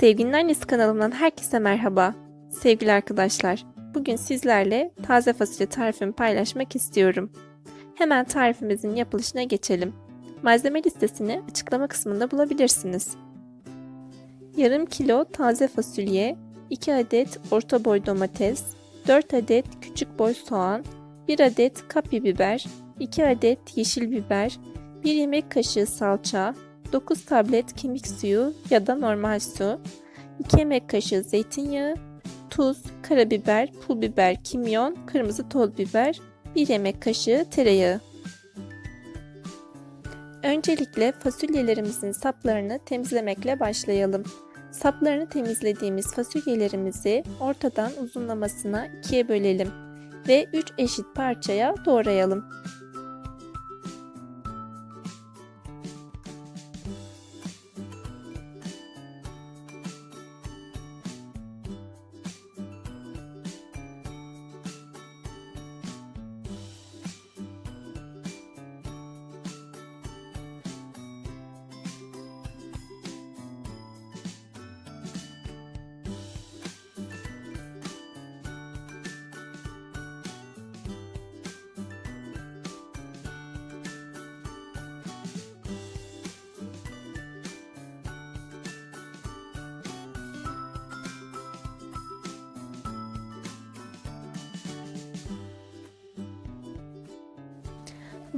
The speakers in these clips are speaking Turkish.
Sevginin Annesi kanalımdan herkese merhaba. Sevgili arkadaşlar, bugün sizlerle taze fasulye tarifimi paylaşmak istiyorum. Hemen tarifimizin yapılışına geçelim. Malzeme listesini açıklama kısmında bulabilirsiniz. Yarım kilo taze fasulye, 2 adet orta boy domates, 4 adet küçük boy soğan, 1 adet kapya biber, 2 adet yeşil biber, 1 yemek kaşığı salça, 9 tablet kemik suyu ya da normal su, 2 yemek kaşığı zeytinyağı, tuz, karabiber, pul biber, kimyon, kırmızı toz biber, 1 yemek kaşığı tereyağı. Öncelikle fasulyelerimizin saplarını temizlemekle başlayalım. Saplarını temizlediğimiz fasulyelerimizi ortadan uzunlamasına ikiye bölelim ve 3 eşit parçaya doğrayalım.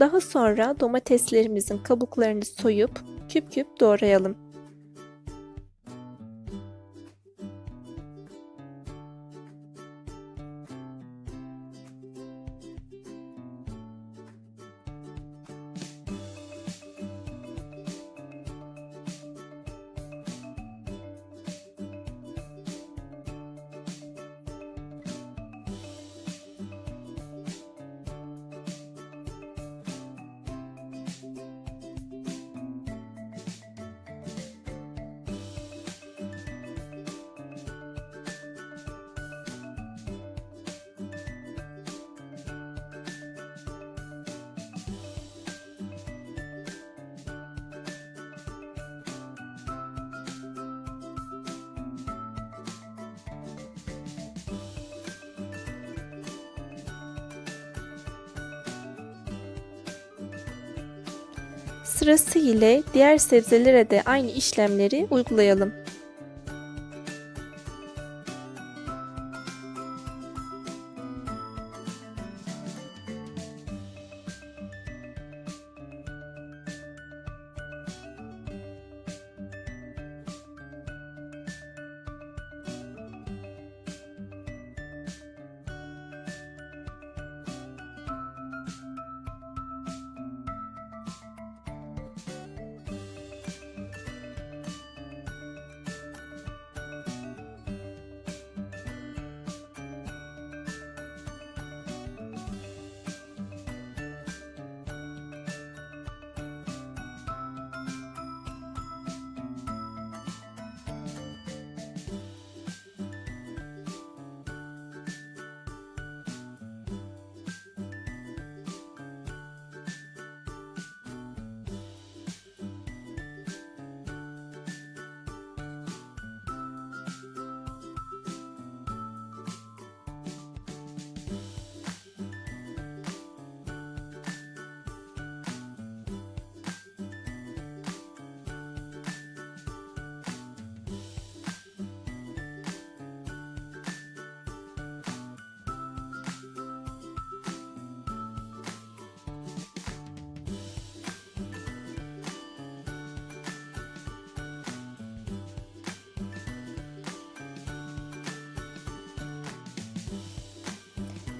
Daha sonra domateslerimizin kabuklarını soyup küp küp doğrayalım. Sırası ile diğer sebzelere de aynı işlemleri uygulayalım.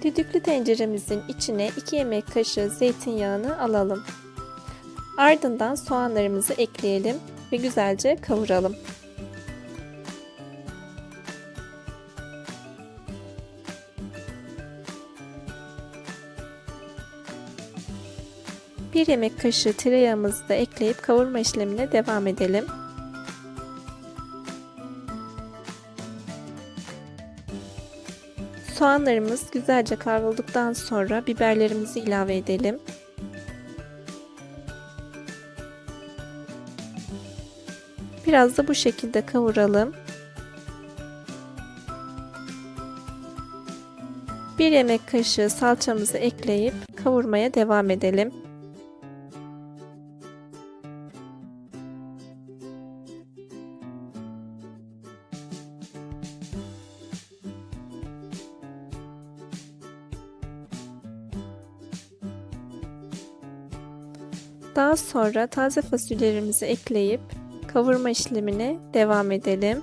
Düdüklü tenceremizin içine 2 yemek kaşığı zeytinyağını alalım. Ardından soğanlarımızı ekleyelim ve güzelce kavuralım. Bir yemek kaşığı tereyağımızı da ekleyip kavurma işlemine devam edelim. Soğanlarımız güzelce kavrulduktan sonra biberlerimizi ilave edelim. Biraz da bu şekilde kavuralım. 1 yemek kaşığı salçamızı ekleyip kavurmaya devam edelim. Daha sonra taze fasulyelerimizi ekleyip kavurma işlemine devam edelim.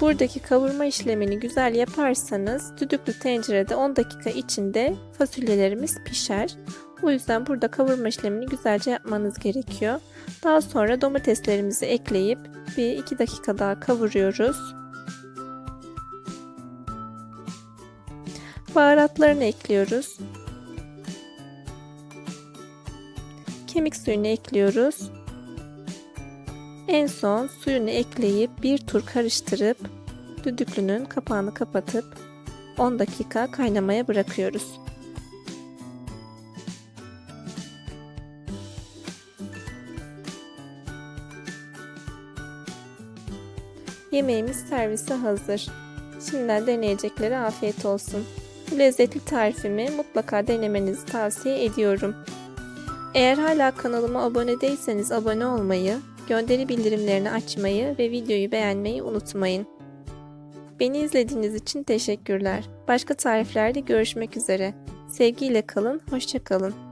Buradaki kavurma işlemini güzel yaparsanız düdüklü tencerede 10 dakika içinde fasulyelerimiz pişer. O yüzden burada kavurma işlemini güzelce yapmanız gerekiyor. Daha sonra domateslerimizi ekleyip bir 2 dakika daha kavuruyoruz. Baharatlarını ekliyoruz. Kemik suyunu ekliyoruz. En son suyunu ekleyip bir tur karıştırıp düdüklünün kapağını kapatıp 10 dakika kaynamaya bırakıyoruz. Yemeğimiz servise hazır. Şimdiden deneyeceklere afiyet olsun. Bu lezzetli tarifimi mutlaka denemenizi tavsiye ediyorum. Eğer hala kanalıma abone değilseniz abone olmayı, gönderi bildirimlerini açmayı ve videoyu beğenmeyi unutmayın. Beni izlediğiniz için teşekkürler. Başka tariflerde görüşmek üzere. Sevgiyle kalın, hoşçakalın.